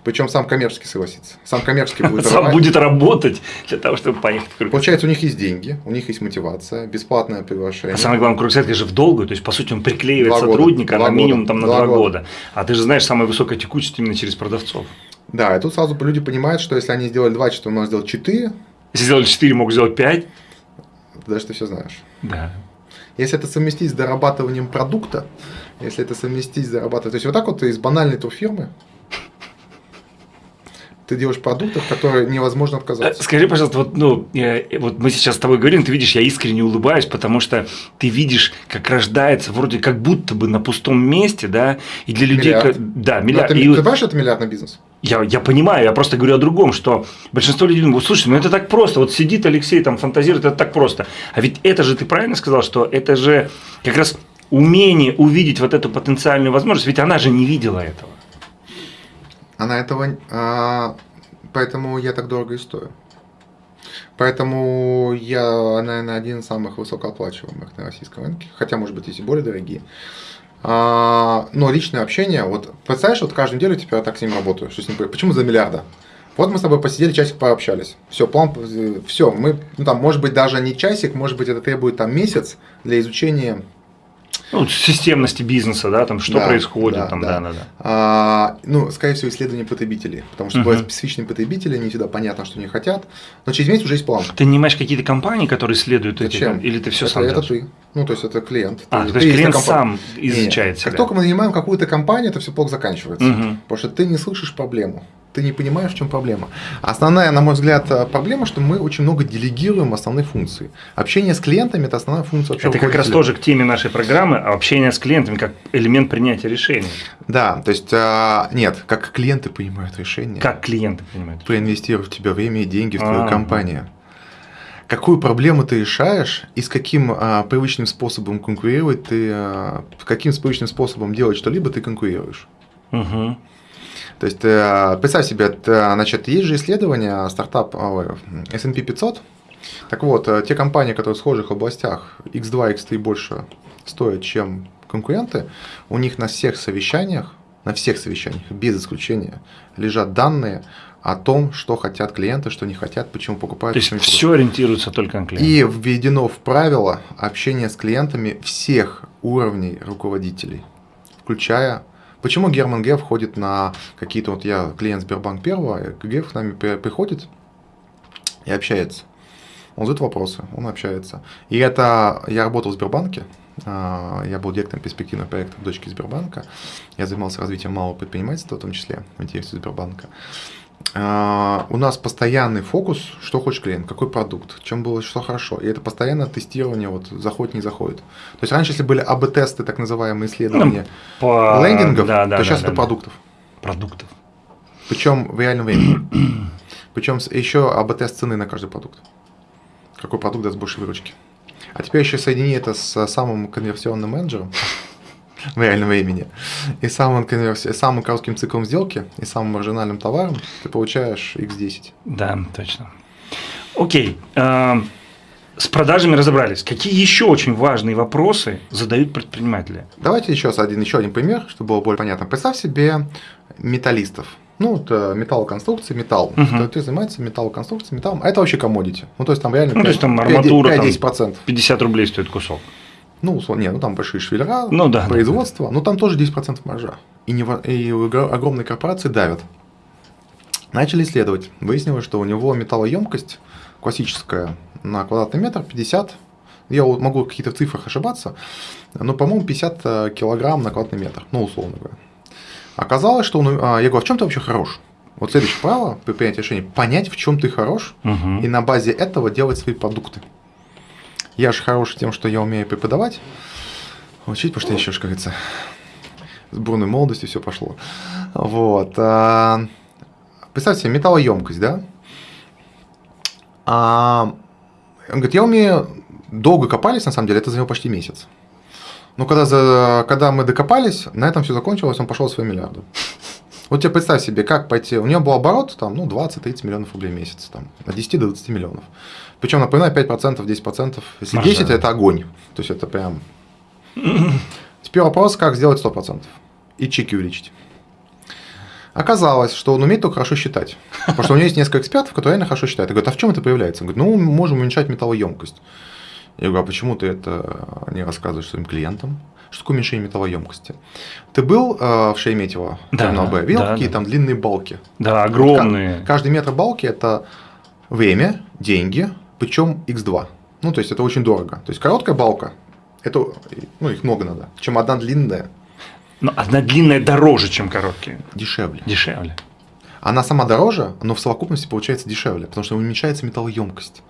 Причем сам коммерческий согласится. Сам коммерческий будет Сам рвать. будет работать для того, чтобы поехать в. Получается, у них есть деньги, у них есть мотивация, бесплатное приглашение. А самое главное, кругсетка же в долгую, то есть, по сути, он приклеивает Два сотрудника Два на минимум там, на Два два года. года. А ты же знаешь, самая высокая текучесть именно через продавцов. Да, и тут сразу люди понимают, что если они сделали 2, что можно сделать 4, Если сделали 4, могут сделать 5. дальше ты все знаешь. Да. Если это совместить с дорабатыванием продукта, если это совместить с дорабатыванием... То есть, вот так вот из банальной турфирмы ты делаешь продукты, от которых невозможно Э, отказаться. Скажи, пожалуйста, вот, ну, э, вот мы сейчас с тобой говорим, ты видишь, я искренне улыбаюсь, потому что ты видишь, как рождается вроде как будто бы на пустом месте, да, и для людей... Миллиард. как- Да, миллиард. ты, И ты понимаешь, что это миллиардный бизнес? я, я понимаю, я просто говорю о другом, что большинство людей думают, слушай, ну это так просто, вот сидит Алексей, там фантазирует, это так просто. А ведь это же, ты правильно сказал, что это же как раз умение увидеть вот эту потенциальную возможность, ведь она же не видела этого. Она этого... а, поэтому я так дорого и стою. Поэтому я, наверное, один из самых высокооплачиваемых на российском рынке. Хотя, может быть, есть и более дорогие. А, но личное общение, вот представляешь, вот каждую неделю теперь я так с ним работаю. Что с ним, почему за миллиарда? Вот мы с тобой посидели, часик пообщались. Все, план, все, мы, ну там, может быть, даже не часик, может быть, это требует там месяц для изучения Ну, системности бизнеса, да, там что Да, происходит, да, там, да. да, да, да. А, ну, скорее всего, исследование потребителей. Потому что Мгм. бывают специфичные потребители, не всегда понятно, что они хотят. Но через месяц уже есть план. Ты нанимаешь какие-то компании, которые следуют Зачем? этим, или ты все это, сам это делаешь? ты. Ну, то есть это клиент. А, Ты- то есть клиент сам изучает Как себя. только мы нанимаем какую-то компанию, это все плохо заканчивается. Мгм. Потому что ты не слышишь проблему. Ты не понимаешь, в чем проблема. Основная, на мой взгляд, э, проблема, что мы очень много делегируем основные функции. Общение с клиентами – это основная функция вообще Это как раз тоже к теме нашей программы а общение с клиентами как элемент принятия решений. Да, то есть, а, нет, как клиенты понимают решение. Как клиенты понимают. проинвестировать в тебя время и деньги в твою А. компанию. Какую проблему ты решаешь и с каким а, привычным способом конкурировать ты, а, каким привычным способом делать что-либо ты конкурируешь. Мгм. То есть, э, представь себе, это, значит, есть же исследования стартап а, S&P 500. Так вот, э, те компании, которые в схожих областях X2, X3 больше стоят, чем конкуренты, у них на всех совещаниях, на всех совещаниях, без исключения, лежат данные о том, что хотят клиенты, что не хотят, почему покупают. То есть все ориентируется только на клиента. И введено в правило общение с клиентами всех уровней руководителей, включая... Почему Герман Геф ходит на какие-то... Вот я клиент Сбербанк первого, Геф к нами приходит и общается. Он задает вопросы, он общается. И это... Я работал в Сбербанке, а, я был директором перспективного проекта в дочке Сбербанка. Я занимался развитием малого предпринимательства, в том числе в интересе Сбербанка. Uh, у нас постоянный фокус, что хочет клиент, какой продукт, чем было, что хорошо. И это постоянное тестирование, вот заходит, не заходит. То есть раньше, если были АБ-тесты, так называемые исследования ну, по... лендингов, да, да, то да, сейчас да, это да. продуктов. Продуктов. Причем в реальном времени. *clears throat* Причем еще АБ-тест цены на каждый продукт. Какой продукт даст больше выручки. А теперь еще соедини это с самым конверсионным менеджером в реальном времени, и самым, конверси... самым коротким циклом сделки, и самым маржинальным товаром, ты получаешь x10. Да, точно. Окей. А, с продажами разобрались. Какие еще очень важные вопросы задают предприниматели? Давайте еще один, еще один пример, чтобы было более понятно. Представь себе металлистов. Ну, это металлоконструкции, металл. Угу. Кто, кто занимается металлоконструкцией, металлом. А это вообще комодити. Ну, то есть там реально ну, 5, то есть там арматура 5-10%. 50 рублей стоит кусок. Ну, условно, не, ну там большие швеллера, ну, да, производство, да. но там тоже 10% маржа. И, не, и огромные корпорации давят. Начали исследовать. Выяснилось, что у него металлоемкость классическая на квадратный метр 50 я могу в каких-то цифрах ошибаться, но, по-моему, 50 э, килограмм на квадратный метр, ну, условно говоря. Оказалось, что он, а, я говорю, а в чем ты вообще хорош? Вот следующее правило при принятии решения – понять, в чем ты хорош, угу. и на базе этого делать свои продукты. Я же хорош тем, что я умею преподавать, учить, потому что я еще, как говорится, с бурной молодостью все пошло. Вот. А, представьте себе, металлоемкость, да? А, он говорит, я умею, долго копались, на самом деле, это заняло почти месяц. Но когда, за, когда мы докопались, на этом все закончилось, он пошел свои миллиарды. Вот тебе представь себе, как пойти. У него был оборот там, ну, 20-30 миллионов рублей в месяц, там, от 10 до 20 миллионов. Причем, напоминаю, 5%, 10%. Если Маржа. 10 это огонь. То есть это прям. *laughs* Теперь вопрос, как сделать 100% и чеки увеличить. Оказалось, что он умеет только хорошо считать. Потому что у него есть несколько экспертов, которые реально хорошо считают. И говорят, а в чем это проявляется? Он говорит, ну, мы можем уменьшать металлоемкость. Я говорю, а почему ты это не рассказываешь своим клиентам? Что такое уменьшение металлоемкости? Ты был э, в Шереметьево, да, терминал Б, видел, да, какие да. там длинные балки? Да, огромные. Каждый метр балки – это время, деньги, причем x2. Ну, то есть, это очень дорого. То есть, короткая балка, это, ну, их много надо, чем одна длинная. Но одна длинная дороже, чем короткие. Дешевле. Дешевле. Она сама дороже, но в совокупности получается дешевле, потому что уменьшается металлоемкость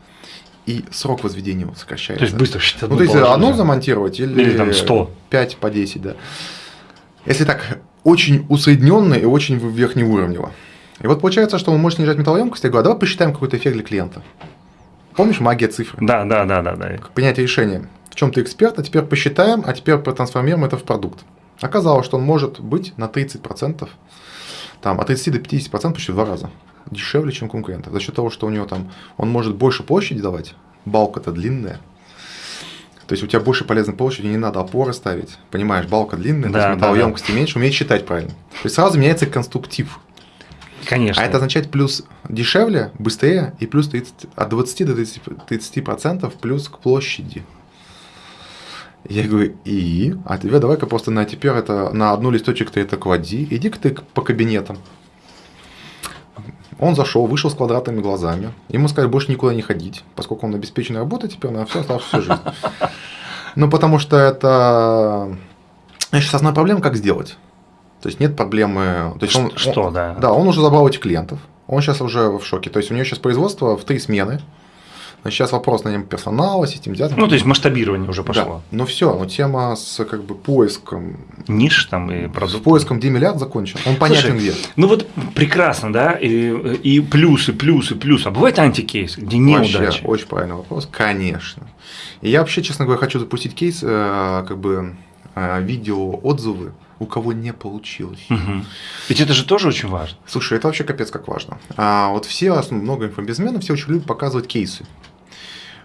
и срок возведения сокращается. То есть быстро считать. Ну, то есть одно замонтировать или, или там 100. 5 по 10, да. Если так, очень усредненно и очень верхнеуровнево. И вот получается, что он может снижать металлоемкость. Я говорю, а давай посчитаем какой-то эффект для клиента. Помнишь магия цифр? Да, да, да, да. да. Принятие решения. В чем ты эксперт, а теперь посчитаем, а теперь протрансформируем это в продукт. Оказалось, что он может быть на 30%, там, от 30 до 50% почти в два раза дешевле, чем конкурентов. За счет того, что у него там, он может больше площади давать, балка-то длинная, то есть у тебя больше полезной площади, не надо опоры ставить. Понимаешь, балка длинная, да, то есть металлоемкости да, да. меньше, умеет считать правильно. То есть сразу меняется конструктив. Конечно. А это означает плюс дешевле, быстрее и плюс 30, от 20 до 30, 30% плюс к площади. Я говорю, и? А тебе давай-ка просто на теперь это на одну листочек ты это клади, иди-ка ты по кабинетам. Он зашел, вышел с квадратными глазами. Ему сказали больше никуда не ходить, поскольку он обеспеченный работой теперь на всю оставшуюся жизнь. Ну, потому что это... Сейчас основная проблема, как сделать. То есть нет проблемы... То есть он, что, он, да? Да, он уже забрал этих клиентов. Он сейчас уже в шоке. То есть у него сейчас производство в три смены. Сейчас вопрос найм персонала, систематизации. Ну, то есть масштабирование уже пошло. Да. Ну все, но тема с как бы поиском. Ниш там и продуктов. С поиском, где миллиард закончен. Он понятен Слушай, где. Ну вот прекрасно, да, и, и плюсы, плюсы, плюсы. А бывает антикейс, где неудачи? Вообще, очень правильный вопрос, конечно. И я вообще, честно говоря, хочу запустить кейс, э, как бы э, видео отзывы у кого не получилось. Угу. Ведь это же тоже очень важно. Слушай, это вообще капец как важно. А вот все, много инфобизнесменов, все очень любят показывать кейсы.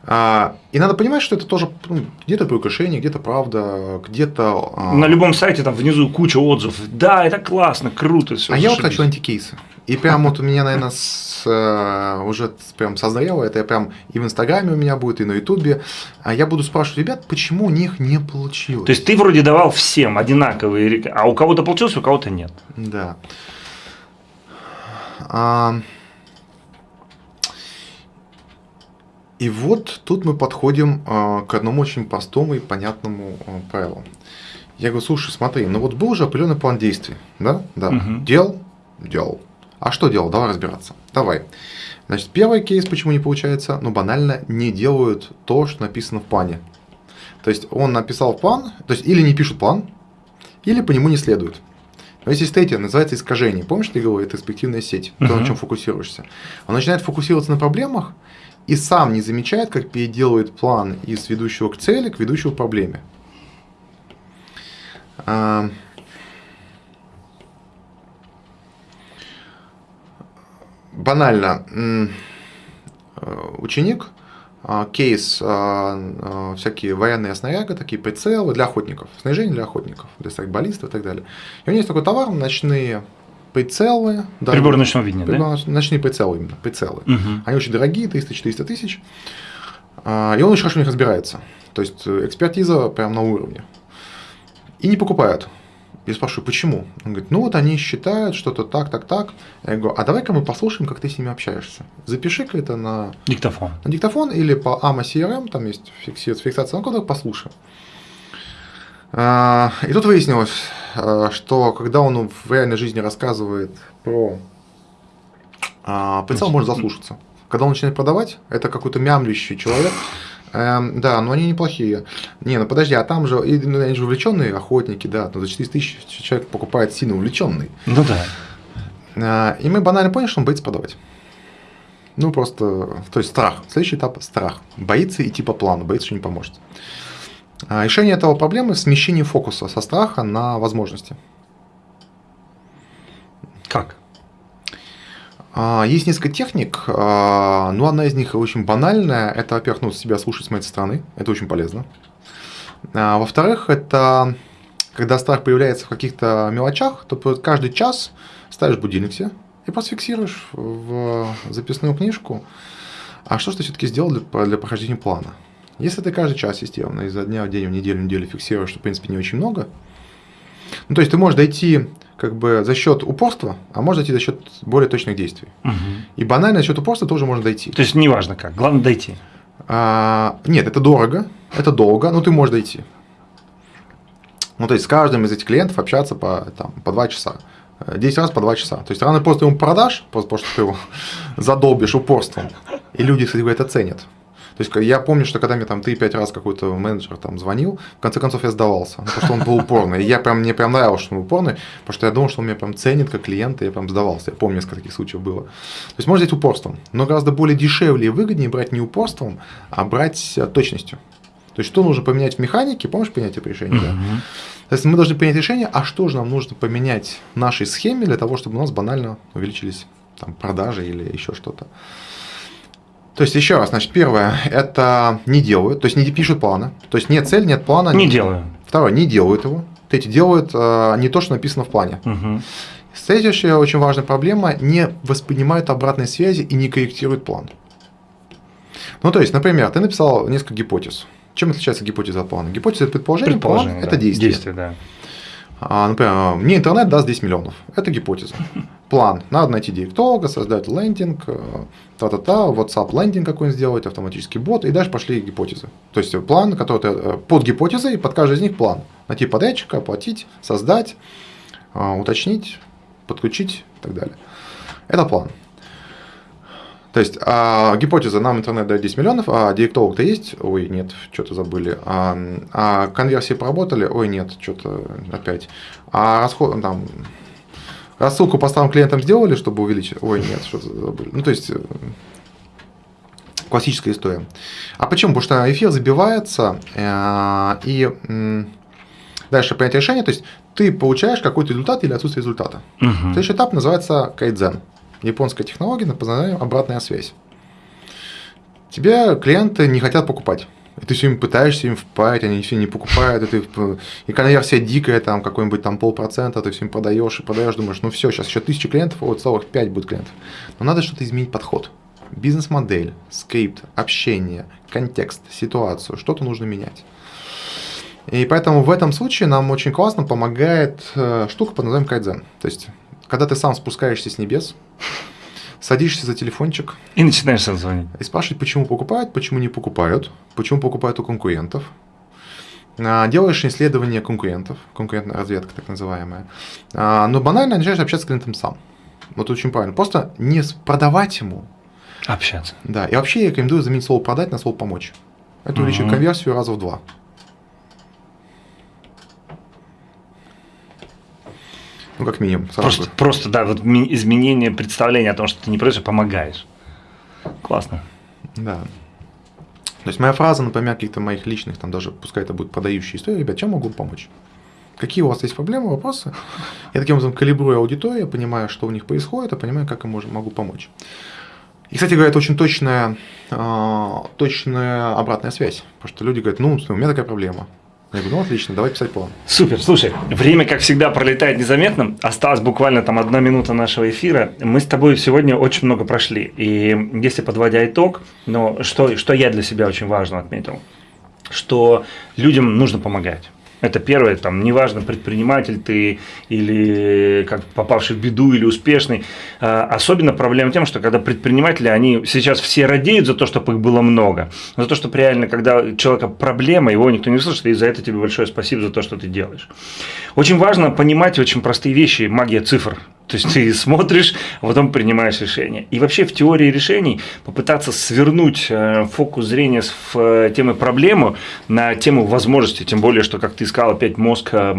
А, и надо понимать, что это тоже ну, где-то приукрашение, где-то правда, где-то… А... На любом сайте там внизу куча отзывов. Да, это классно, круто. Все, а я вот хочу антикейсы. И прям вот у меня, наверное, с, э, уже прям созрело, это прям и в Инстаграме у меня будет, и на Ютубе. А я буду спрашивать ребят, почему у них не получилось. То есть ты вроде давал всем одинаковые, а у кого-то получилось, у кого-то нет. Да. А... И вот тут мы подходим а, к одному очень простому и понятному а, правилу. Я говорю, слушай, смотри, ну вот был уже определенный план действий, да? Да. Угу. Делал? Делал. А что делал? Давай разбираться. Давай. Значит, первый кейс, почему не получается, ну банально не делают то, что написано в плане. То есть он написал план, то есть или не пишут план, или по нему не следуют. Но есть третье, называется искажение. Помнишь, ты говорил, это перспективная сеть, то, Мгм. на чем фокусируешься. Он начинает фокусироваться на проблемах и сам не замечает, как переделывает план из ведущего к цели, к ведущему к проблеме. Банально. э, Ученик, а, кейс, а, всякие военные снаряды, такие прицелы для охотников, снаряжение для охотников, для страйкболистов и так далее. И у него есть такой товар, ночные прицелы. да, Прибор ночного видения, да? прибор- Ночные прицелы именно, прицелы. Мгм. Они очень дорогие, 300-400 тысяч. И он очень хорошо в них разбирается. То есть э, экспертиза прям на уровне. И не покупают. Я спрашиваю, почему? Он говорит, ну вот они считают что-то так, так, так. Я говорю, а давай-ка мы послушаем, как ты с ними общаешься. Запиши-ка это на, Диктофон. на диктофон или по AMA CRM, там есть фиксация, ну-ка давай послушаем. А, И тут выяснилось, а, что когда он в реальной жизни рассказывает про а, прицел, можно заслушаться. Когда он начинает продавать, это какой-то мямлящий человек. Эм, да, но они неплохие. Не, ну подожди, а там же, и, ну, они же увлеченные охотники, да, ну, за 400 тысяч человек покупает сильно увлеченный. Ну да. А, И мы банально поняли, что он боится продавать. Ну, просто, то есть страх. Следующий этап – страх. Боится идти по плану, боится, что не поможет. А Решение этого проблемы – смещение фокуса со страха на возможности. Как? А, Есть несколько техник, а, но одна из них очень банальная. Это, во-первых, ну, себя слушать с моей стороны, это очень полезно. А, Во-вторых, это когда страх появляется в каких-то мелочах, то каждый час ставишь будильник себе и просто фиксируешь в записную книжку, а что же ты все-таки сделал для, для прохождения плана. Если ты каждый час системно изо дня в день, в неделю, в неделю фиксируешь, что, в принципе, не очень много, ну, то есть ты можешь дойти как бы за счет упорства, а можешь дойти за счет более точных действий. Мгм. И банально за счет упорства тоже можно дойти. То есть неважно как, главное дойти. А, нет, это дорого, это долго, но ты можешь дойти. Ну, то есть с каждым из этих клиентов общаться по, там, по 2 часа. Э, 10 раз по 2 часа. То есть рано или поздно ему продашь, просто потому что ты его *laughs* задолбишь упорством. И люди, кстати, говоря, это ценят. То есть я помню, что когда мне там 3-5 раз какой-то менеджер там звонил, в конце концов я сдавался, ну, потому что он был упорный. И я прям, мне прям нравилось, что он упорный, потому что я думал, что он меня прям ценит как клиента, и я прям сдавался. Я помню, несколько таких случаев было. То есть можно взять упорством, но гораздо более дешевле и выгоднее брать не упорством, а брать э, точностью. То есть, что нужно поменять в механике, помнишь принятие решения? Да? Мгм. То есть мы должны принять решение, а что же нам нужно поменять в нашей схеме для того, чтобы у нас банально увеличились там, продажи или еще что-то. То есть, еще раз, значит, первое, это не делают, то есть не пишут плана. То есть нет цели, нет плана. Не делаю. Второе, не делают его. Третье, делают э, не то, что написано в плане. Мгм. Следующая очень важная проблема, не воспринимают обратной связи и не корректируют план. Ну, то есть, например, ты написал несколько гипотез. Чем отличается гипотеза от плана? Гипотеза – это предположение, Предположение, план – да. это действие. Действие, да. А, например, мне интернет даст 10 миллионов. Это гипотеза. План. Надо найти директолога, создать лендинг, э, та-та-та, WhatsApp лендинг какой-нибудь сделать, автоматический бот, и дальше пошли гипотезы. То есть план, который ты, э, под гипотезой, под каждой из них план. Найти подрядчика, оплатить, создать, э, уточнить, подключить и так далее. Это план. То есть а, гипотеза, нам интернет дает 10 миллионов, а директолог-то есть? Ой, нет, что-то забыли. А, а конверсии поработали? Ой, нет, что-то опять. А расход, там, рассылку по старым клиентам сделали, чтобы увеличить? Ой, нет, что-то забыли. Ну, то есть, э, классическая история. А почему? Потому что эфир забивается, э, и дальше принять решение, то есть ты получаешь какой-то результат или отсутствие результата. Мгм. Следующий этап называется кайдзен. Японская технология на познание обратная связь. Тебе клиенты не хотят покупать. И ты все им пытаешься им впаять, они все не покупают, и, ты, и конверсия дикая, там какой-нибудь там полпроцента, ты всем продаешь и продаешь, думаешь, ну все, сейчас еще тысячи клиентов, вот целых пять будет клиентов. Но надо что-то изменить подход. Бизнес-модель, скрипт, общение, контекст, ситуацию, что-то нужно менять. И поэтому в этом случае нам очень классно помогает э, штука под названием кайдзен. То есть, когда ты сам спускаешься с небес, садишься за телефончик. И начинаешь сам звонить. И спрашивать, почему покупают, почему не покупают, почему покупают у конкурентов. А, делаешь исследование конкурентов, конкурентная разведка так называемая. А, но банально начинаешь общаться с клиентом сам. Вот очень правильно. Просто не продавать ему. Общаться. Да. И вообще я рекомендую заменить слово продать на слово помочь. Это увеличит угу. конверсию раза в два. Ну, как минимум. Просто, просто, да, вот изменение представления о том, что ты не просто помогаешь. Классно. Да. То есть моя фраза, например, каких-то моих личных, там даже, пускай это будет подающие истории, ребят, чем могу помочь? Какие у вас есть проблемы, вопросы? Я таким образом калибрую аудиторию, понимаю, что у них происходит, и понимаю, как им могу помочь. И, кстати говоря, это очень точная, э, точная обратная связь. Потому что люди говорят, ну, у меня такая проблема. Я говорю, ну отлично, давай писать план. Супер, слушай, время, как всегда, пролетает незаметно. Осталось буквально там одна минута нашего эфира. Мы с тобой сегодня очень много прошли. И если подводя итог, но что, что я для себя очень важно отметил, что людям нужно помогать. Это первое, там, неважно, предприниматель ты или как попавший в беду или успешный. А, особенно проблема тем, что когда предприниматели, они сейчас все радеют за то, чтобы их было много. За то, что реально, когда человека проблема, его никто не слышит, и за это тебе большое спасибо за то, что ты делаешь. Очень важно понимать очень простые вещи, магия цифр. То есть ты *laughs* смотришь, а потом принимаешь решение. И вообще в теории решений попытаться свернуть э, фокус зрения с э, темы проблемы на тему возможности, тем более, что, как ты сказал, опять мозг э,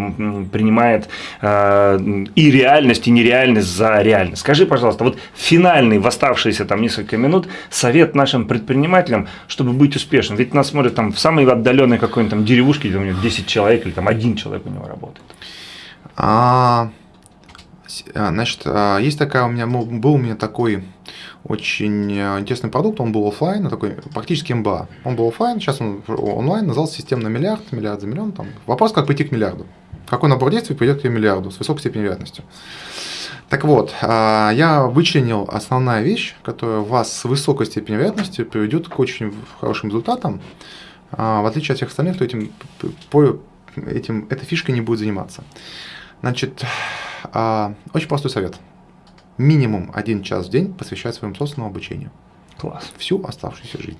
принимает и реальность, и нереальность за реальность. Скажи, пожалуйста, вот финальный в оставшиеся там несколько минут совет нашим предпринимателям, чтобы быть успешным. Ведь нас смотрят там в самой отдаленной какой-нибудь там деревушке, где у него 10 человек или там один человек у него работает. А, а, значит, а, есть такая у меня, был у меня такой очень э, интересный продукт, он был офлайн, такой практически МБА. Он был офлайн, сейчас он онлайн, назывался система на миллиард, миллиард за миллион. Там. Вопрос, как прийти к миллиарду. Какой набор действий придет к миллиарду с высокой степенью вероятности. Так вот, а, я вычленил основная вещь, которая вас с высокой степенью вероятности приведет к очень хорошим результатам, в отличие от всех остальных, кто этим, этим, этой фишкой не будет заниматься. Значит, а, очень простой совет. Минимум один час в день посвящать своему собственному обучению. Класс. Всю оставшуюся жизнь.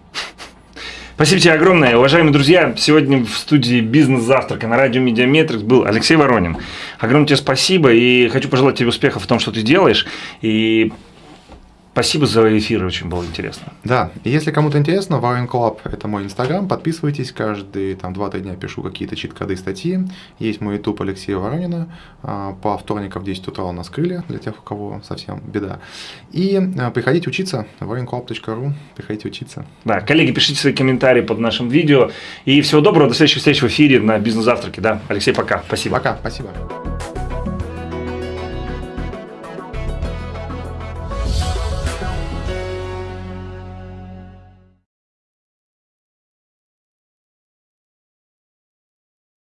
Спасибо тебе огромное. Уважаемые друзья, сегодня в студии «Бизнес-завтрака» на радио «Mediametrics» был Алексей Воронин. Огромное тебе спасибо и хочу пожелать тебе успехов в том, что ты делаешь. И Спасибо за эфир, очень было интересно. Да, и если кому-то интересно, Warren Club – это мой инстаграм, подписывайтесь, каждые там 2-3 дня пишу какие-то чит-коды, статьи. Есть мой YouTube Алексея Воронина, а, по вторникам в 10 утра у нас крылья, для тех, у кого совсем беда. И а, приходите учиться, warrenclub.ru, приходите учиться. Да, коллеги, пишите свои комментарии под нашим видео, и всего доброго, до следующих встреч в эфире на бизнес-завтраке, да. Алексей, пока, спасибо. Пока, спасибо.